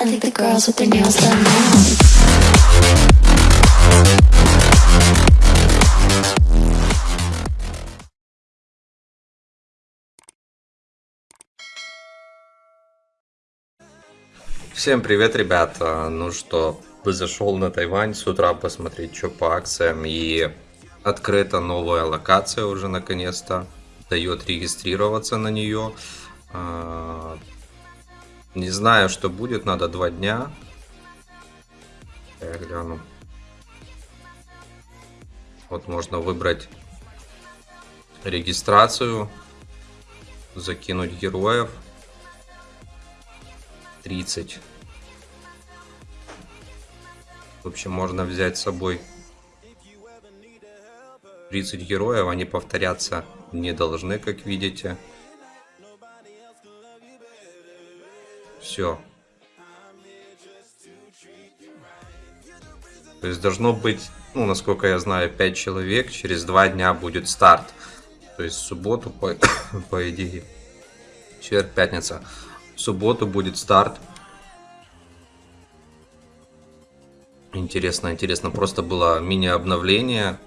I think the girls with their nails done now. Всем привет, ребята! Ну что, зашел на Тайвань с утра посмотреть, что по акциям. И открыта новая локация уже наконец-то. Дает регистрироваться на нее. Не знаю, что будет, надо два дня. Я гляну. Вот можно выбрать регистрацию, закинуть героев. 30. В общем, можно взять с собой 30 героев, они повторяться не должны, как видите. Все. То есть должно быть, ну, насколько я знаю, 5 человек. Через 2 дня будет старт. То есть субботу, по, по идее, четверг, пятница. В субботу будет старт. Интересно, интересно. Просто было мини-обновление.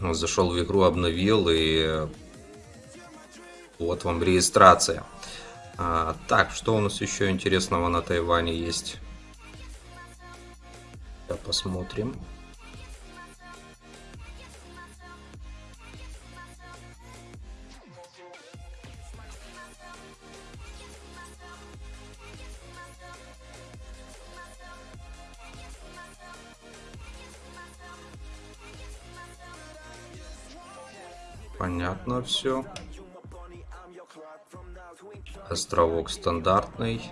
Зашел в игру, обновил и вот вам регистрация. А, так, что у нас еще интересного на Тайване есть? Да, посмотрим. Понятно все. Островок стандартный.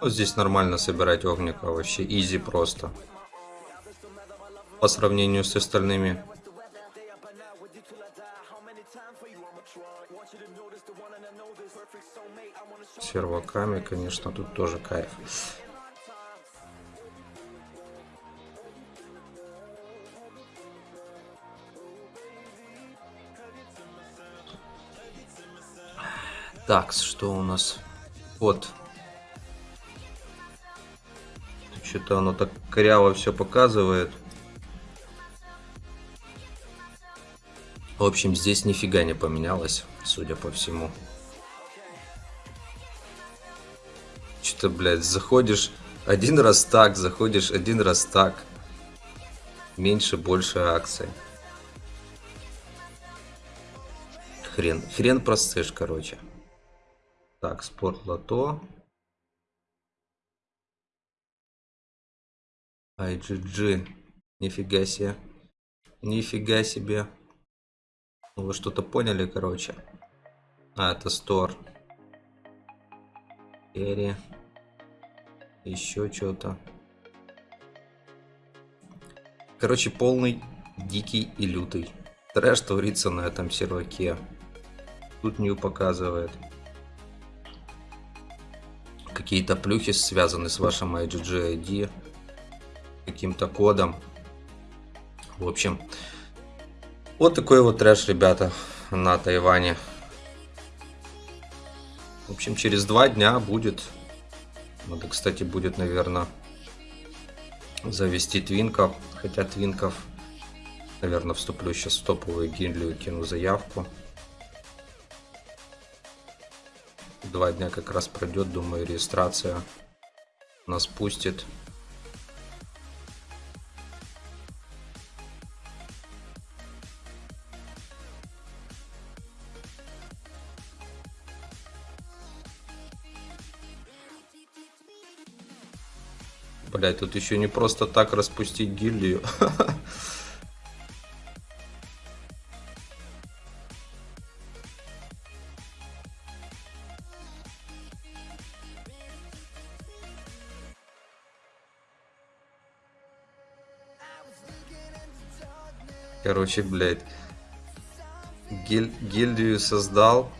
Ну, здесь нормально собирать огника, вообще изи просто. По сравнению с остальными. Серваками, конечно, тут тоже кайф. Так, что у нас? Вот. Что-то оно так коряво все показывает. В общем, здесь нифига не поменялось, судя по всему. Что-то, блядь, заходишь один раз так, заходишь один раз так. Меньше, больше акций. Хрен, хрен простышь, короче. Так, спорт лото. IGG. Нифига себе. Нифига себе. Ну, вы что-то поняли, короче. А, это стор. Эри. Еще что-то. Короче, полный, дикий и лютый. Трэш творится на этом серваке. Тут Нью показывает какие-то плюхи связаны с вашим IGG ID, каким-то кодом. В общем, вот такой вот трэш, ребята, на Тайване. В общем, через два дня будет, надо, кстати, будет, наверное, завести твинков, хотя твинков, наверное, вступлю сейчас в топовую гильдию, кину заявку. Два дня как раз пройдет, думаю, регистрация нас пустит. Блять, тут еще не просто так распустить гильдию. Короче, блядь. Гиль гильдию создал,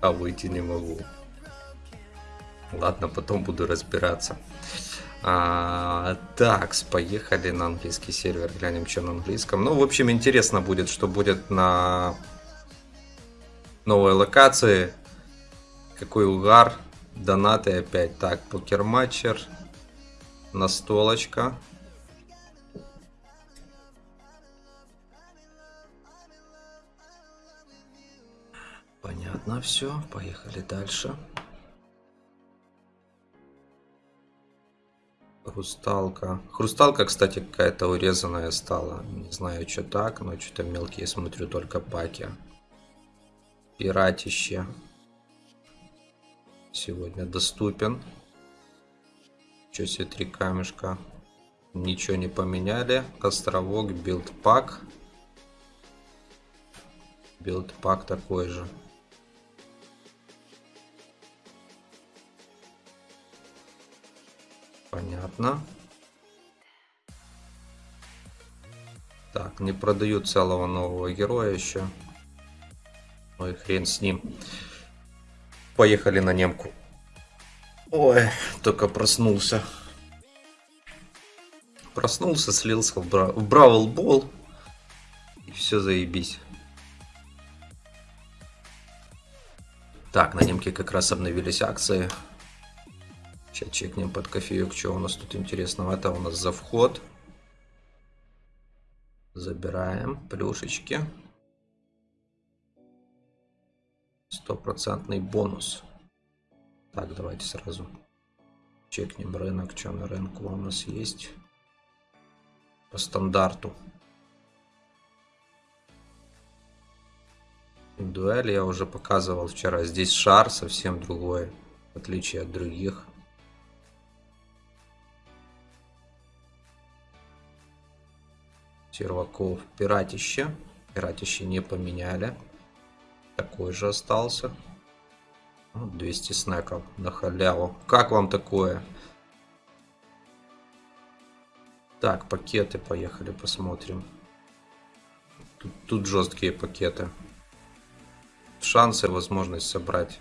а выйти не могу. Ладно, потом буду разбираться. А, так, поехали на английский сервер, глянем, что на английском. Ну, в общем, интересно будет, что будет на новой локации. Какой угар. Донаты опять. Так, покерматчер. Настолочка. Понятно все. Поехали дальше. Хрусталка. Хрусталка, кстати, какая-то урезанная стала. Не знаю, что так, но что-то мелкие смотрю только паки. Пиратище. Сегодня доступен. Что себе три камешка. Ничего не поменяли. Островок, билдпак. Билдпак такой же. Понятно. Так, не продают целого нового героя еще. Ой, хрен с ним. Поехали на немку. Ой, только проснулся. Проснулся, слился в, бра... в Бравл Бол. И все заебись. Так, на немке как раз обновились акции. Сейчас чекнем под кофеек, что у нас тут интересного. Это у нас за вход. Забираем плюшечки. Стопроцентный бонус. Так, давайте сразу чекнем рынок, что на рынку у нас есть. По стандарту. Дуэль я уже показывал вчера. Здесь шар совсем другой, в отличие от других. Серваков. Пиратище. Пиратище не поменяли. Такой же остался. 200 снеков на халяву. Как вам такое? Так, пакеты, поехали посмотрим. Тут, тут жесткие пакеты. Шансы, возможность собрать.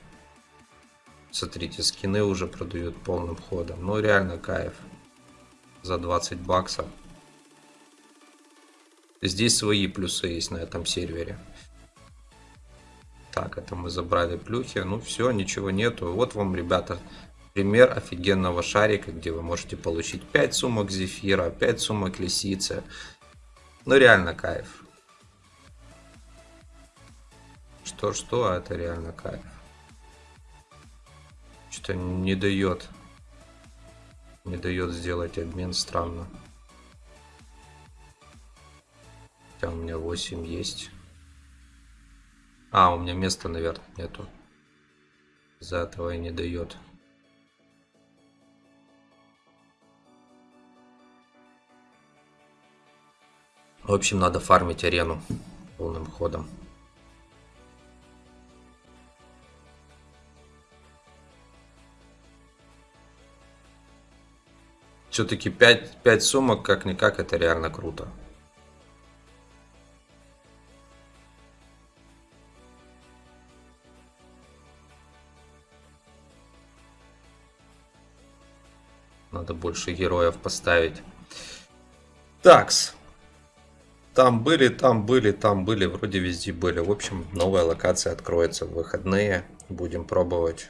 Смотрите, скины уже продают полным ходом. Ну, реально кайф. За 20 баксов. Здесь свои плюсы есть на этом сервере. Так, это мы забрали плюхи. Ну все, ничего нету. Вот вам, ребята, пример офигенного шарика, где вы можете получить 5 сумок зефира, 5 сумок лисицы. Ну реально кайф. Что-что, а это реально кайф. Что-то не дает. Не дает сделать обмен странно. Хотя у меня 8 есть. А, у меня места, наверное, нету. За этого и не дает. В общем, надо фармить арену полным ходом. Все-таки 5, 5 сумок, как-никак, это реально круто. Надо больше героев поставить. Такс. Там были, там были, там были, вроде везде были. В общем, новая локация откроется в выходные. Будем пробовать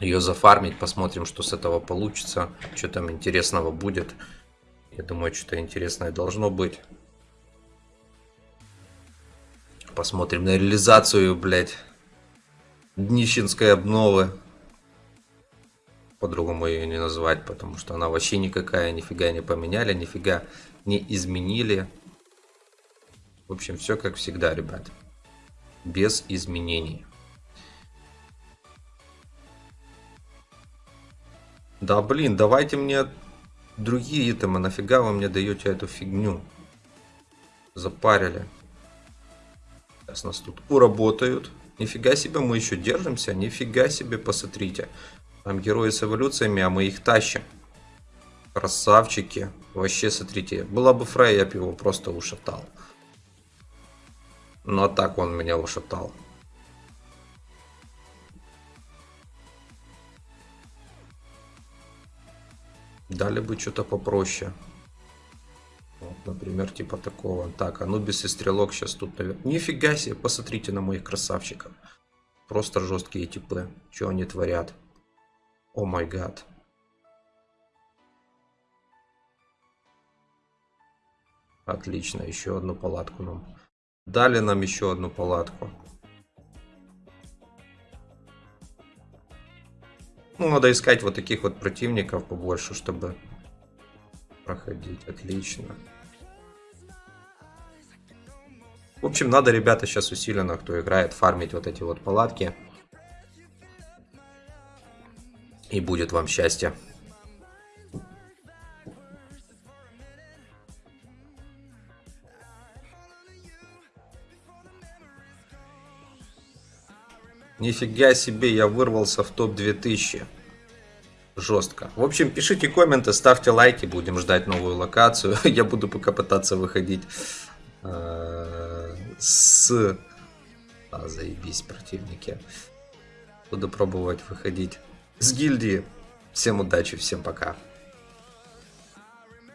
ее зафармить, посмотрим, что с этого получится. Что там интересного будет. Я думаю, что-то интересное должно быть. Посмотрим на реализацию, блядь, днищенской обновы по-другому ее не назвать, потому что она вообще никакая, нифига не поменяли, нифига не изменили. В общем, все как всегда, ребят. Без изменений. Да блин, давайте мне другие итемы, нафига вы мне даете эту фигню? Запарили. Сейчас нас тут уработают. Нифига себе, мы еще держимся. Нифига себе, посмотрите. Там герои с эволюциями, а мы их тащим. Красавчики. Вообще, смотрите. Была бы Фрей, я бы его просто ушатал. Но так он меня ушатал. Дали бы что-то попроще. Вот, например, типа такого. Так, Анубис и Стрелок сейчас тут, наверное. Нифига себе, посмотрите на моих красавчиков. Просто жесткие типы. Что они творят? О май гад. Отлично, еще одну палатку нам. Дали нам еще одну палатку. Ну, надо искать вот таких вот противников побольше, чтобы проходить. Отлично. В общем, надо, ребята, сейчас усиленно, кто играет, фармить вот эти вот палатки. И будет вам счастье. Нифига себе, я вырвался в топ 2000. Жестко. В общем, пишите комменты, ставьте лайки, будем ждать новую локацию. Я буду пока пытаться выходить э, с... А, заебись, противники. Буду пробовать выходить с гильдии. Всем удачи, всем пока.